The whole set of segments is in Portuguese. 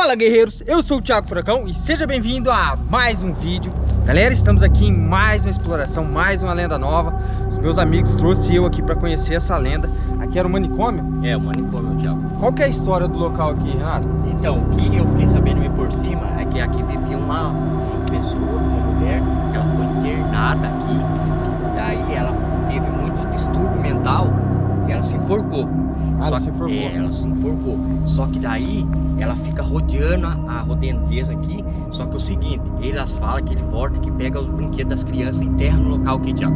Fala guerreiros, eu sou o Thiago Furacão e seja bem-vindo a mais um vídeo. Galera, estamos aqui em mais uma exploração, mais uma lenda nova. Os meus amigos trouxeram eu aqui para conhecer essa lenda. Aqui era o manicômio? É, o manicômio, Thiago Qual que é a história do local aqui, Renato? Então, o que eu fiquei sabendo meio por cima é que aqui vivia uma, pessoa, uma mulher que ela foi internada aqui. Daí ela teve muito distúrbio mental e ela se enforcou Só ela se enforcou. É, ela se enforcou Só que daí ela fica rodeando a, a rodenteza aqui. Só que é o seguinte, elas falam que ele volta que pega os brinquedos das crianças e enterra no local que Thiago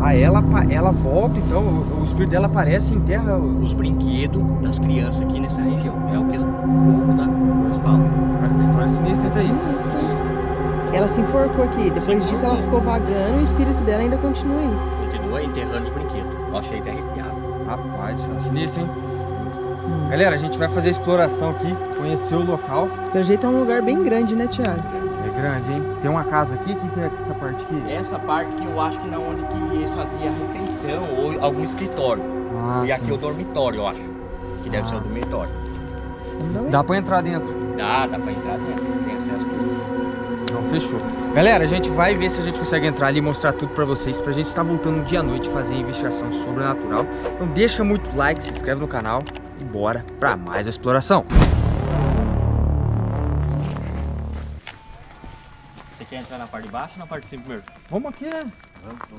Ah, ela, ela volta então, o, o espírito dela aparece em terra Os brinquedos das crianças aqui nessa região. É o que o povo da coisa fala Cara, que história sinistra é isso Ela se enforcou aqui, depois disso ela ficou vagando e o espírito dela ainda continua aí. Continua enterrando os brinquedos. Eu achei até arrepiado Rapaz, isso é sinistro, hein? Galera, a gente vai fazer a exploração aqui, conhecer o local. Pelo jeito é um lugar bem grande, né, Thiago? É grande, hein? Tem uma casa aqui, o que, que é essa parte aqui? Essa parte que eu acho que é onde que eles faziam a refeição ou algum escritório Ah, E aqui sim. é o dormitório, eu acho Que deve Ah. ser o dormitório dar uma Dá pra entrar dentro. Dá, dá pra entrar dentro Tem acesso tudo Não, fechou. Galera, a gente vai ver se a gente consegue entrar ali e mostrar tudo pra vocês. Pra gente estar voltando dia à noite fazer a investigação sobrenatural. Então deixa muito like, se inscreve no canal e bora pra mais exploração. Você quer entrar na parte de baixo ou na parte de cima primeiro? Vamos aqui, né?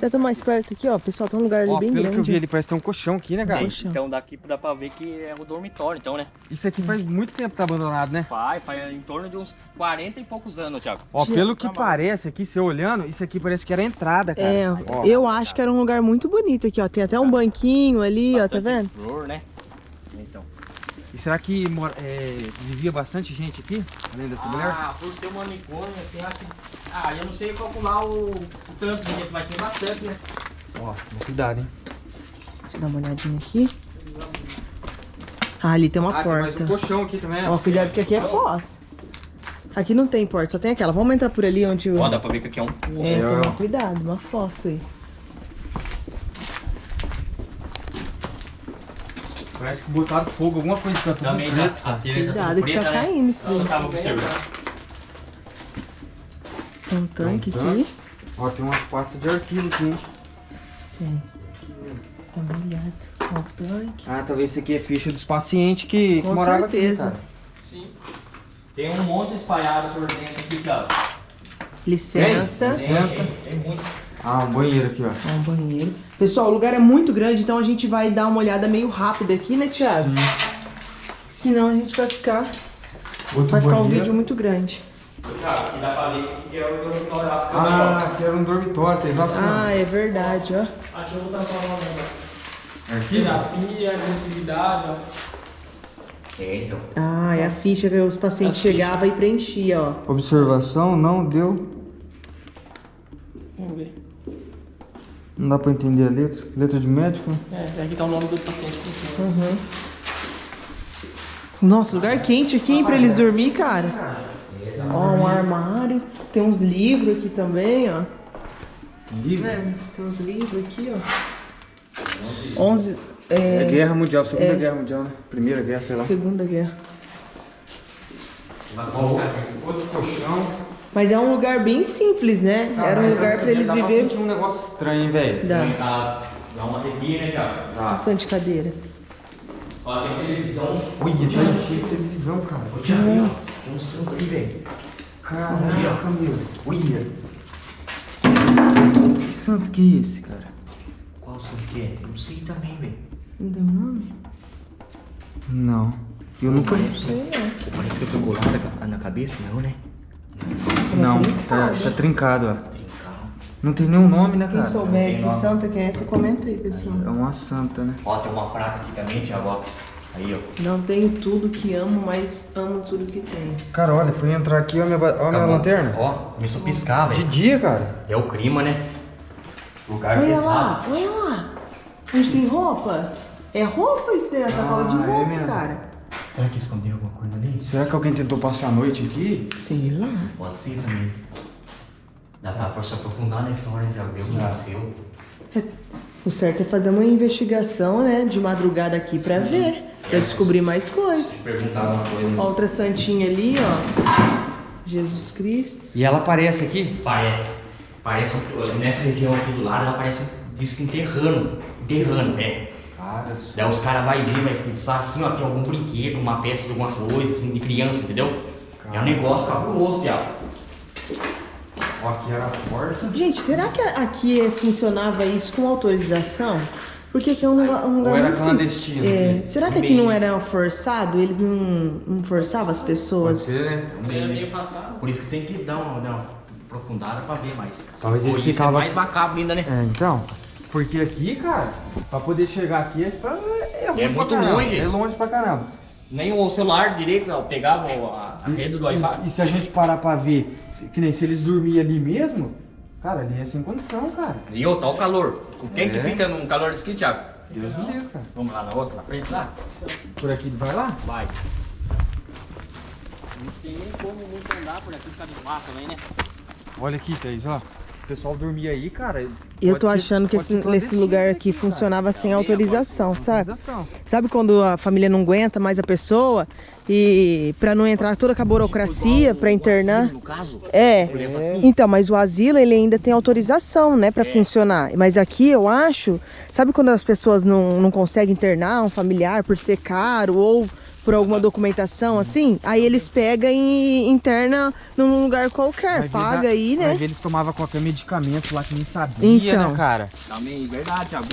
Já tô mais perto aqui, ó. Pessoal, tem um lugar ali Ó, bem pelo grande. que eu vi ali, parece ter um colchão aqui, né, cara? Poxa. então daqui dá pra ver que é o dormitório, então, né? Isso aqui faz muito tempo que tá abandonado, né? Faz, faz em torno de uns 40 e poucos anos, Thiago. Ó, pelo que Trabalho. parece aqui, você olhando, isso aqui parece que era a entrada, cara. É, Ó, eu acho que era um lugar muito bonito aqui, ó. Tem até um banquinho ali, ó, tá Bastante vendo? Flor, né? Então. Será que mora- é, vivia bastante gente aqui, além dessa mulher? Ah, por ser um manicômio, assim, acho que... Ah, eu não sei calcular o, o tanto de gente, mas tem bastante, né? Ó, cuidado, hein? Deixa eu dar uma olhadinha aqui. Ah, ali tem uma Ah, tem mais um porta. colchão aqui também. Ó, cuidado que aqui é foz. Aqui não tem porta, só tem aquela. Vamos entrar por ali onde o... Ó, dá pra ver que aqui é um... É, toma cuidado, uma fossa aí. Parece que botaram fogo, alguma coisa que tá tudo Também preto. tá, a telha Cuidado que tá caindo isso Eu daí. tava observando. Tem um tanque Tem um aqui. Ó, tem umas pastas de arquivo aqui, hein? Tem. Está molhado. Ó, o tanque. Ah, talvez isso aqui é ficha dos pacientes que, que Com moravam certeza. aqui, cara. Sim. Tem um monte espalhado por dentro aqui, Thiago. Licença. Tem? Licença. Tem muito. Ah, um banheiro aqui, ó. Ó, um banheiro. Pessoal, o lugar é muito grande, então a gente vai dar uma olhada meio rápida aqui, né, Thiago? Senão a gente vai ficar... Outro Vai ficar um banheiro. vídeo muito grande. Thiago, aqui dá pra ver que é o dormitório Ah, aqui era um dormitório, tem nossa. Ah, é verdade, ó. Aqui eu vou estar falando Arquivo? terapia, agressividade, ó. É, então. Ah, é a ficha que os pacientes ficha. chegavam e preenchiam, ó. Observação, não deu. Vamos ver. Não dá pra entender a letra. Letra de médico? É, aqui tá o nome do paciente. Uhum. Nossa, lugar quente aqui, hein, pra eles dormir, cara. Ó, um armário. Tem uns livros aqui também, ó. Livro? É, tem uns livros aqui, ó. 11... É, É, Guerra Mundial, Segunda é. Guerra Mundial, né? Primeira Guerra, sei lá. Segunda Guerra. Outro colchão. Mas é um lugar bem simples, né? Era um lugar pra eles Dá pra viver. sentir um negócio estranho, hein, velho? Dá. Dá, dá uma arrepia, né, Thiago? Dá. Bastante de cadeira. Ó, tem televisão. Olha, tem cheio de televisão, cara. Nossa. Tem um santo ali, velho. Caraca, meu. Olha. Que santo que é esse, cara? Qual santo que é? Eu não sei também, velho. Não deu nome? Não. Eu nunca Parece, Sei lá. parece que eu tô colado na- na cabeça, não, né? Não, tá, tá trincado, ó. Não tem nenhum nome, né, Quem cara? souber tem que nome. santa que é essa, comenta aí, pessoal. É uma santa, né? Ó, tem uma placa aqui também, ó. Aí, ó. Não tenho tudo que amo, mas amo tudo que tenho. Cara, olha, foi entrar aqui, ó, minha, ó, minha lanterna. Ó, começou a piscar, De velho. dia, cara. É o clima, né? Lugar Olha pesado. lá, olha lá. Onde tem roupa? É roupa isso aí, é sacola de Ah, é roupa, mesmo. cara. Será que esconderam alguma coisa ali? Será que alguém tentou passar a noite aqui? Sei lá. Pode ser também. Dá pra se aprofundar na história, já viu que nasceu. O certo é fazer uma investigação, né, de madrugada aqui pra ver. Pra descobrir mais coisas. Perguntar uma coisa. Ó, Outra santinha ali, ó. Jesus Cristo. E ela aparece aqui? Parece. Parece. Nessa região aqui do lado, ela parece. Diz que enterrando. Enterrando, é. Cara do céu. Daí os caras vão ver, vai pensar assim, ó, tem algum brinquedo, uma peça de alguma coisa, assim, de criança, entendeu? É um negócio cabuloso, viado. Ó, aqui era a porta. Gente, será que aqui funcionava isso com autorização? Porque aqui é um lugar, um lugar Ou era clandestino, É, né? será que aqui não era forçado? Eles não, não forçavam as Pode pessoas? ser, né? É meio afastado. Por isso que tem que dar uma, dar uma aprofundada pra ver mais. Talvez eles isso é ficavam- mais macabro ainda, né? É, então. Porque aqui, cara, pra poder chegar aqui, esse tá- é, É muito caramba. longe. É longe pra caramba. Nem o celular direito, ó, pegava a, a rede do Wi-Fi. E, e se a gente parar pra ver, que nem se eles dormiam ali mesmo, cara, ali é sem condição, cara. E ô, tá o calor. Quem que É. fica num calor desse aqui, Thiago? Deus me livre, cara. Vamos lá na outra, na frente lá? Por aqui, vai lá? Vai. Não tem nem como muito andar por aqui, ficar de mato também, né? Olha aqui, Thaís, ó. O pessoal dormia aí, cara. Eu tô ser- achando que esse, ser esse clandestino lugar aqui cara. funcionava sem Também, autorização, sabe? Autorização. Sabe quando a família não aguenta mais a pessoa e pra não entrar toda com a burocracia pra internar? No caso? É. Assim? Então, mas o asilo ele ainda tem autorização, né, pra funcionar. Mas aqui eu acho, sabe quando as pessoas não, não conseguem internar um familiar por ser caro ou por alguma documentação assim? Aí eles pegam e interna num lugar qualquer, Vai ver paga da- aí, né? Ver, eles tomavam qualquer medicamento lá que nem sabia, Então. né, cara? Também, verdade, Thiago.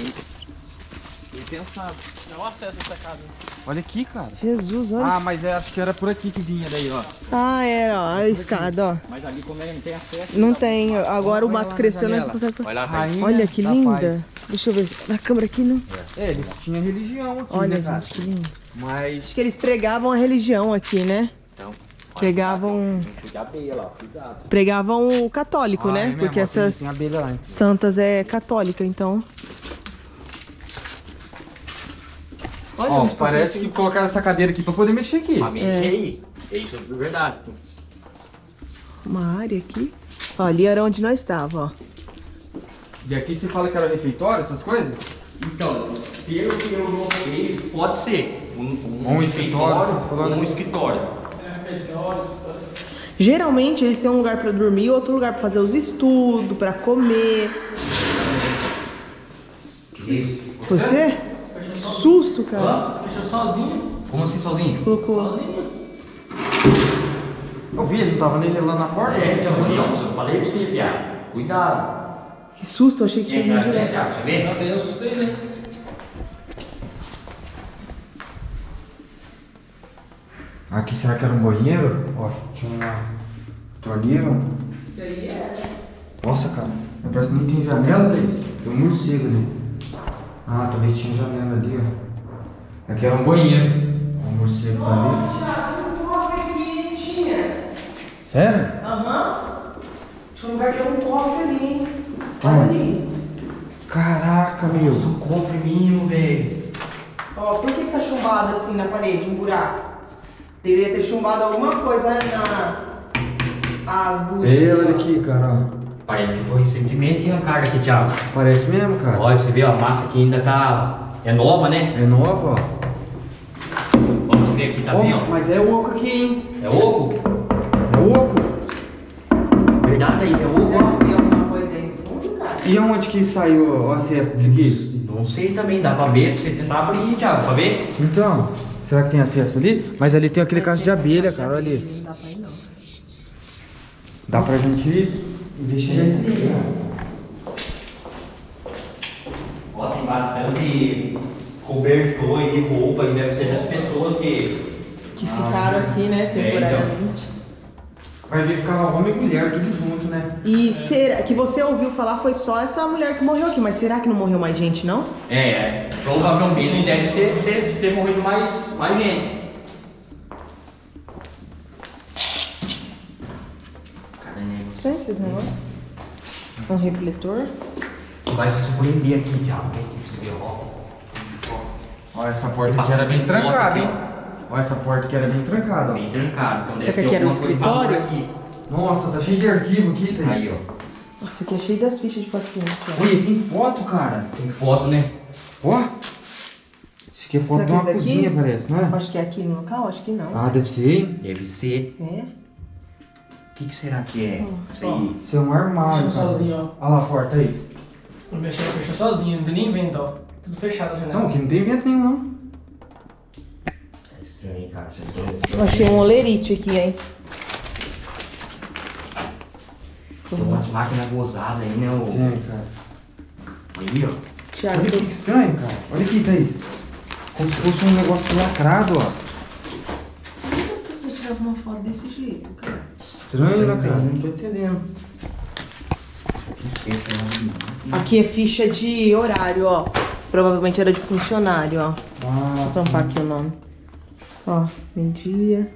Eu pensava. É o acesso a essa casa. Olha aqui, cara. Jesus, olha. Ah, mas é, acho que era por aqui que vinha daí, ó. Ah, é, ó, a escada, ó. Mas ali como ele não tem acesso. Não tem, agora o Olha mato cresceu, né? consegue Olha lá, passar. Rainha Olha que da linda. paz. Deixa eu ver. Na câmera aqui, não. É, eles tinham religião aqui, Olha, né, cara? gente, que lindo. Mas Acho que eles pregavam a religião aqui, né? Então. Pregavam, Cuidado abelha lá, cuidado. pregavam o católico, Ah, é né? mesmo, Porque essas Tem, tem abelha lá, hein? santas é católica, então. Olha, Ó, parece que colocaram essa cadeira aqui pra poder mexer aqui. Mexer aí. É isso é verdade. uma área aqui. Ó, ali era onde nós estávamos, ó. E aqui você fala que era refeitório, essas coisas? Então, pelo que eu notei, pode ser. Um, um, Um escritório, você ou um né? escritório. É, Geralmente eles têm um lugar pra dormir e outro lugar pra fazer os estudos, pra comer. Que isso? Você? Que susto, cara. Deixou sozinho. Como assim sozinho? Colocou. Eu vi, ele não tava nem relando na porta? É, então, eu falei pra você, viado. Cuidado. Que susto, eu achei que tinha tá vindo direto. Você vê? Até eu assustei, né? Aqui será que era um banheiro? Ó, tinha uma torneira. Nossa, cara, parece que nem tem janela, Thaís. Tem um morcego ali. Ah, talvez tinha janela ali, ó. Aqui era um banheiro. Ó, O morcego tá ali. um cofre aqui, tinha. Sério? Aham. Tinha um lugar que era um cofre ali, hein? Onde? Olha ali. Caraca, meu. um cofre mínimo, velho. Ó, por que, que tá chumbado assim na parede, um buraco? Deveria ter chumbado alguma coisa né, na. As buchas. Ei, olha aqui, cara, ó. Parece que foi recentemente que arrancaram aqui, Thiago. Parece mesmo, cara. Olha, você vê, ó, a massa aqui ainda tá... É nova, né? É nova, ó. Vamos ver aqui, tá Ó, bem, ó. mas é oco aqui, hein? É oco? É oco. Verdade, Thaís, é oco, ó. tem alguma coisa aí no fundo, cara? E onde que saiu o acesso disso aqui? Não sei também, dá pra ver, pra você tentar abrir, Thiago, pra ver? Então, será que tem acesso ali? Mas ali tem aquele caso de abelha, cara, olha ali. Não dá pra ir, não. Dá pra gente investir nesse. Ó, tem bastante cobertor aí, roupa, e deve ser das pessoas que... Que ficaram aqui, né, temporariamente. Vai ver ficava homem e mulher tudo junto, né? E será que você ouviu falar foi só essa mulher que morreu aqui, mas será que não morreu mais gente, não? É, é, provavelmente deve ser, ter, ter morrido mais, mais gente. Tem esses negócios? Um refletor. Vai se surpreender aqui, ó. Olha essa porta aqui era bem trancada, aqui, hein? Olha essa porta aqui era bem trancada, ó. Bem trancado, então Será deve que ter aqui era um escritório? aqui. Nossa, tá cheio de arquivo aqui, Thaís. Aí, ó. Nossa, aqui é cheio das fichas de paciente. ó. Olha, tem foto, cara. Tem foto, né? Ó. Esse aqui é foto de uma esse aqui? cozinha, parece, não é? Acho que é aqui no local, acho que não. Ah, deve ser, hein? Deve ser. É? O que, que será que é? Isso aí. Isso é um armário, Deixa cara. sozinho, Olha lá a porta, é isso. Não mexeu, fechou sozinho, não tem nem vento, ó. Tudo fechado a janela. Não, aqui não tem vento nenhum, não. É. Isso aqui Eu achei um olerite aqui, hein? Tem umas máquinas gozadas aí, né? ô? Sim, cara. Aí, ó. Thiago, Olha que estranho, cara. Olha aqui, Thaís. Como se fosse um negócio lacrado, ó. por que as pessoas tiravam uma foto desse jeito, cara? Estranho, né, cara? Não tô entendendo. É. Aqui é ficha de horário, ó. Provavelmente era de funcionário, ó. Vou Nossa. tampar aqui o nome. Ó, meio-dia,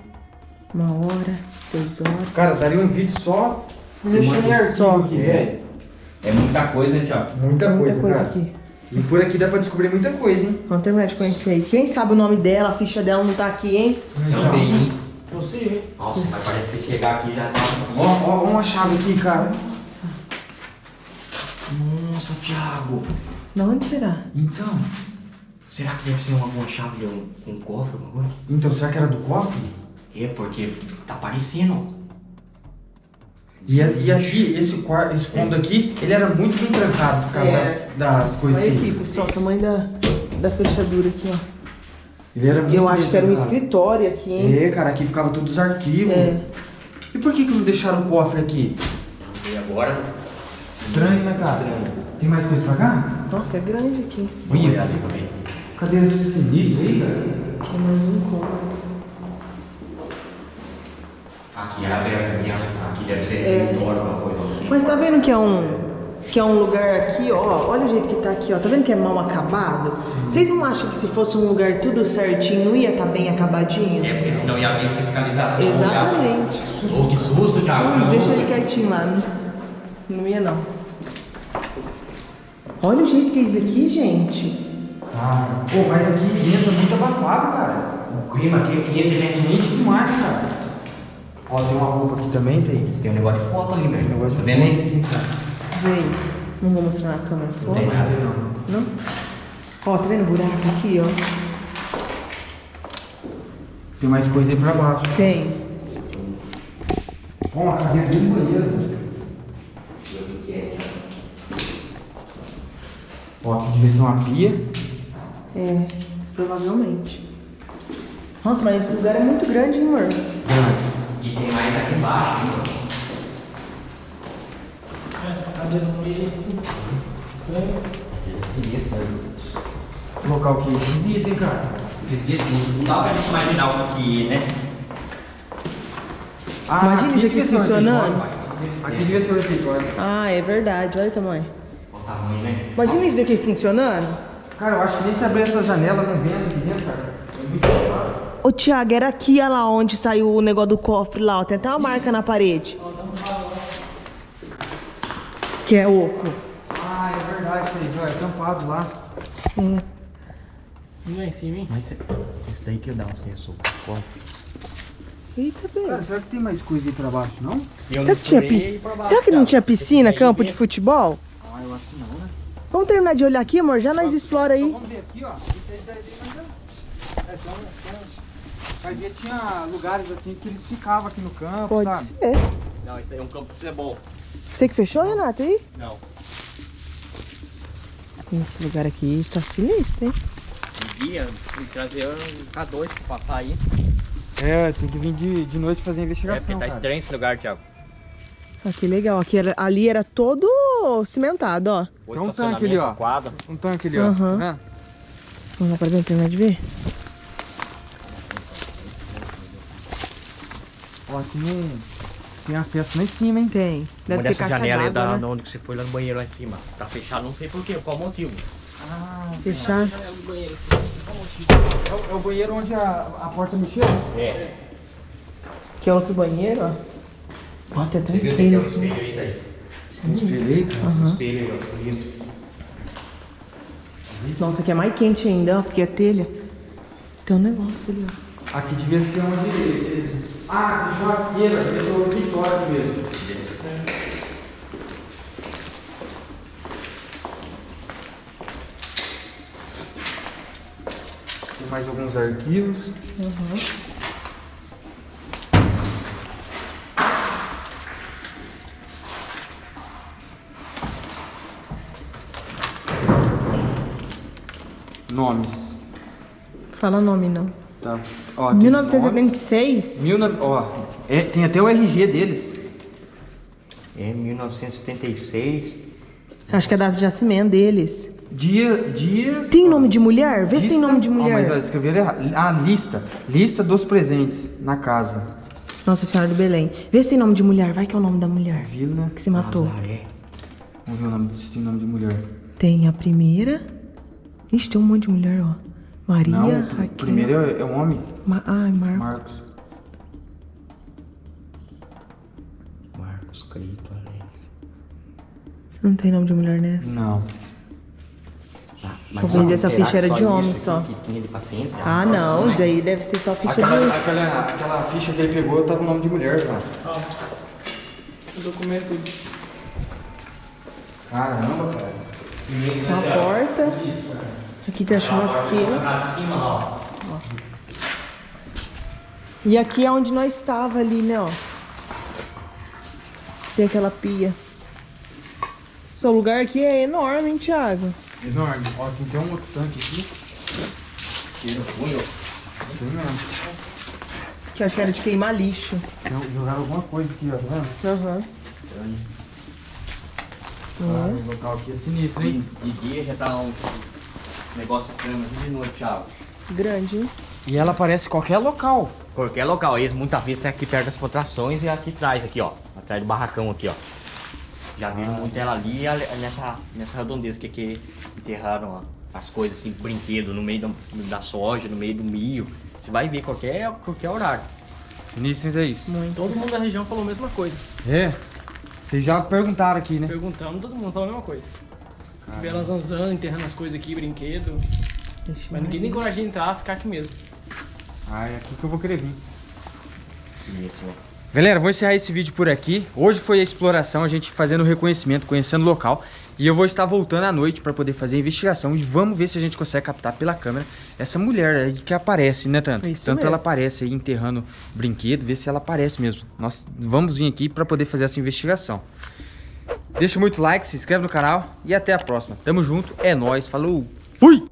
uma hora, seis horas. Cara, daria um vídeo só mexendo em arquivo Só. aqui, velho. É muita coisa, né, Thiago? Muita, Muita coisa, coisa cara. aqui. E por aqui dá pra descobrir muita coisa, hein? Vamos terminar de conhecer aí. Quem sabe o nome dela, a ficha dela não tá aqui, hein? Também, hein? Possível, hein? Nossa, mas parece que chegar aqui já tá... Ó, ó, ó uma chave aqui, cara. Nossa. Nossa, Thiago. Da onde será? Então. Será que deve ser uma, uma chave de um, um cofre, alguma coisa? Então, será que era do cofre? É, porque tá parecendo. E, e aqui, esse, quarto, esse fundo aqui, ele era muito bem trancado por causa É. das, das coisas Olha que... aqui, pessoal, o tamanho da, da fechadura aqui, ó. Ele era muito Eu acho que era um escritório aqui, hein? É, cara, aqui ficava todos os arquivos. É. E por que que não deixaram o cofre aqui? E agora? Estranho, né, cara? Estranho. Tem mais coisa pra cá? Nossa, é grande aqui. Vamos olhar ali também. Cadê esse sinistro aí, cara? Aqui é mais um cômodo. Aqui é aberto, aqui, aqui deve ser É. alguma coisa. assim. Mas tá vendo que é um que é um lugar aqui, ó. Olha o jeito que tá aqui, ó. Tá vendo que é mal acabado? Vocês não acham que se fosse um lugar tudo certinho, não ia estar bem acabadinho? É, porque senão ia haver fiscalização. Exatamente. ia- Ô, que susto, Thiago. Não. deixa ele quietinho lá, não, não ia não. Olha o jeito que é isso aqui, gente. Ah, pô, mas aqui dentro é muito abafado, cara. O clima aqui é quente, né? Quente demais, cara. Ó, tem uma roupa aqui também, Thaís. Tem um negócio de foto ali, velho. Negócio de Tá vendo foto aí? aqui, cara. Vem. Não vou mostrar na câmera Não tem nada. Não? Ó, tá vendo o buraco aqui, ó? Tem mais coisa aí pra baixo. Tem. Ó, uma cadeira do banheiro. Ó, aqui devia ser uma pia. É, provavelmente. Nossa, mas esse lugar é muito grande, hein, amor? E tem mais aqui embaixo, hein? Essa cadeira no meio. Estranho. É sinistro, né? Local que é esquisito, hein, cara. Esquisito, não dá pra imaginar o que é, né? Ah, Imagina isso aqui funcionando. Aqui devia ser o refeitório. Ah, é verdade. Olha o tamanho. O tamanho, né? Imagina isso daqui funcionando. Cara, eu acho que nem se abrir essa janela não vento aqui dentro, cara. É muito. Ô, Thiago, era aqui, olha lá onde saiu o negócio do cofre lá, ó. Tem até uma marca na parede. Que é oco. Ah, é verdade. Ó, é tampado lá. É. Vem lá em cima, hein? Mas esse daí que dá um senso. Eita, bem. Cara, será que tem mais coisa aí pra baixo, não? Será que, tinha. Será que não tinha piscina, campo de futebol? Ah, eu acho que não? Vamos terminar de olhar aqui, amor? Já nós explora aí. Vamos ver aqui, ó. Isso aí daí tem mais um. É, só um- só um- Vai ver, tinha lugares assim que eles ficavam aqui no campo, Pode sabe? ser. Não, isso aí é um campo de bom. Você que fechou, Renato, aí? Não. Esse lugar aqui tá sinistro, hein? Um dia, trazer um K2 pra passar aí. É, tem que vir de, de noite fazer É, investigação, porque tá cara. estranho esse lugar, Thiago. Ah, que legal. Aqui era- ali era todo cimentado, ó. Tem um tanque ali, ó. Quadra. Um tanque ali, ó. Aham. Tá vendo? Vamos lá pra dentro terminar de ver? Ó, tem um... Tem acesso lá em cima, hein? Tem. Deve Uma ser dessa janela aí d'água, da, né? onde que você foi lá no banheiro lá em cima. Tá fechado, não sei porquê, qual motivo. Ah, Fechar. é o, é o banheiro onde a, a porta mexeu? É. Que é outro banheiro, ó. Ó, tem até um que tem um espelho. espelho aí, Thaís? Espelhei. Um Isso. Nossa, aqui é mais quente ainda, ó, porque é telha. Tem um negócio ali, ó. Aqui devia ser onde eles... Ah, tem churrasqueira. Devia ser o aqui mesmo. mais alguns arquivos. Nomes. Fala nome, não. Tá. Ó, tem 1976? nomes. Mil no- Ó, é, tem até o RG deles. É 1976. Acho que é a data de nascimento deles. Dia, dias. Tem nome de mulher? Vê se tem Lista- nome de Ó, mulher. mas ó, escreveram errado. Ah, lista. Lista dos presentes na casa. Nossa Senhora do Belém. Vê se tem nome de mulher. Vai que é o nome da mulher Vila. que se matou. Nazaré. Vamos ver o nome, se tem nome de mulher. Tem a primeira. Ixi, tem um monte de mulher, ó. Maria, Não, o Raquel. primeiro é, é um homem. Ma... Ai, Marcos. Marcos. Marcos Crito, Alex. Não tem nome de mulher nessa. Não. Deixa eu ver se essa ficha era de homem aqui só. Que tinha de? Ah, não. Isso aí deve ser só ficha Aquela, de... aquela, aquela ficha que ele pegou tava o nome de mulher, cara. Ó, o documento. Caramba, cara. Tá a porta. Aqui tem a churrasqueira. Ó. E aqui é onde nós estava ali, né, ó. Tem aquela pia. Seu lugar aqui é enorme, hein, Thiago? Enorme. Ó, tem até um outro tanque aqui. Cheiro ruim, ó. Tem mesmo. Que eu acho que era de queimar lixo. Jogaram alguma coisa aqui, ó. Tá vendo? Aham. Ah, o local aqui é sinistro, De, hein? de dia já tá um negócio estranho, mas de noite, Thiago. Grande, hein? E ela aparece em qualquer local. Qualquer local, eles muitas vezes tem aqui perto das contrações e aqui atrás, aqui, ó. Atrás do barracão aqui, ó. Já viram muito ela ali e nessa, nessa redondeza que, que enterraram ó, as coisas assim, brinquedo no meio da, da soja, no meio do milho. Você vai ver qualquer, qualquer horário. Sinistro é isso. Todo mundo da região falou a mesma coisa. É. Vocês já perguntaram aqui, né? Perguntamos, todo mundo falou a mesma coisa. Vê elas zanzando, enterrando as coisas aqui, brinquedo. Ixi, Mas ninguém tem coragem de entrar, ficar aqui mesmo. Ah, é aqui que eu vou querer vir. Isso, ó. Galera, vou encerrar esse vídeo por aqui. Hoje foi a exploração, a gente fazendo o reconhecimento, conhecendo o local. E eu vou estar voltando à noite para poder fazer a investigação. E vamos ver se a gente consegue captar pela câmera essa mulher aí que aparece, né, Tanto? Isso Tanto ela mesmo. aparece aí enterrando brinquedo, ver se ela aparece mesmo. Nós vamos vir aqui para poder fazer essa investigação. Deixa muito like, se inscreve no canal e até a próxima. Tamo junto, é nóis, falou, fui!